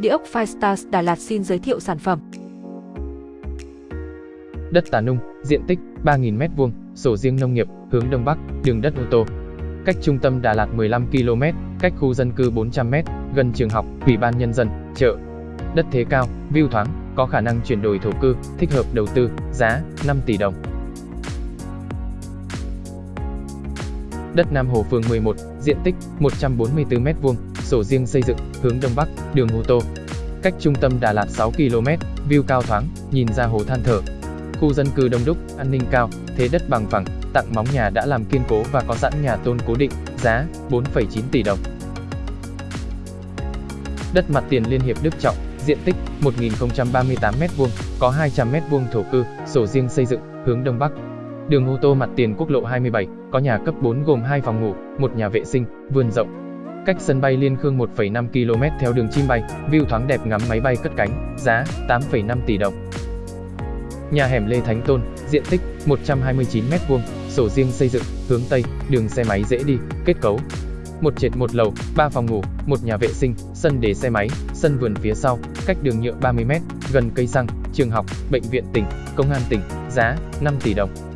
Địa ốc Firestars Đà Lạt xin giới thiệu sản phẩm. Đất Tà Nung, diện tích 3.000 m2, sổ riêng nông nghiệp, hướng Đông Bắc, đường đất ô tô. Cách trung tâm Đà Lạt 15 km, cách khu dân cư 400 m, gần trường học, ủy ban nhân dân, chợ. Đất thế cao, view thoáng, có khả năng chuyển đổi thổ cư, thích hợp đầu tư, giá 5 tỷ đồng. Đất Nam Hồ phường 11, diện tích 144 m2, sổ riêng xây dựng, hướng Đông Bắc, đường ô tô. Cách trung tâm Đà Lạt 6 km, view cao thoáng, nhìn ra hồ than thở. Khu dân cư đông đúc, an ninh cao, thế đất bằng phẳng, tặng móng nhà đã làm kiên cố và có sẵn nhà tôn cố định, giá 4,9 tỷ đồng. Đất mặt tiền Liên hiệp Đức Trọng, diện tích 1038 m2, có 200 m2 thổ cư, sổ riêng xây dựng, hướng Đông Bắc. Đường ô tô mặt tiền quốc lộ 27, có nhà cấp 4 gồm 2 phòng ngủ, một nhà vệ sinh, vườn rộng. Cách sân bay Liên Khương 1,5 km theo đường chim bay, view thoáng đẹp ngắm máy bay cất cánh, giá 8,5 tỷ đồng. Nhà hẻm Lê Thánh Tôn, diện tích 129 m2, sổ riêng xây dựng, hướng Tây, đường xe máy dễ đi, kết cấu. Một trệt một lầu, 3 phòng ngủ, một nhà vệ sinh, sân để xe máy, sân vườn phía sau, cách đường nhựa 30 m, gần cây xăng, trường học, bệnh viện tỉnh, công an tỉnh, giá 5 tỷ đồng.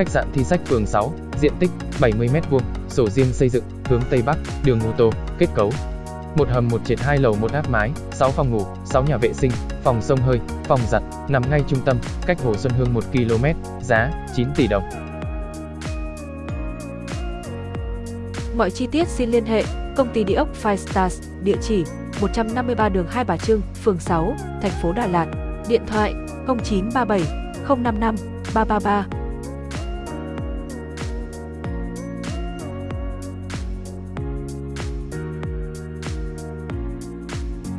Khách sạn Thi Sách phường 6, diện tích 70 m2, sổ riêng xây dựng, hướng Tây Bắc, đường ô tô, kết cấu. Một hầm một trệt hai lầu một áp mái, 6 phòng ngủ, 6 nhà vệ sinh, phòng sông hơi, phòng giặt, nằm ngay trung tâm, cách Hồ Xuân Hương 1 km, giá 9 tỷ đồng. Mọi chi tiết xin liên hệ công ty địa ốc Five Stars, địa chỉ 153 đường Hai Bà Trưng, phường 6, thành phố Đà Lạt, điện thoại 0937 055 333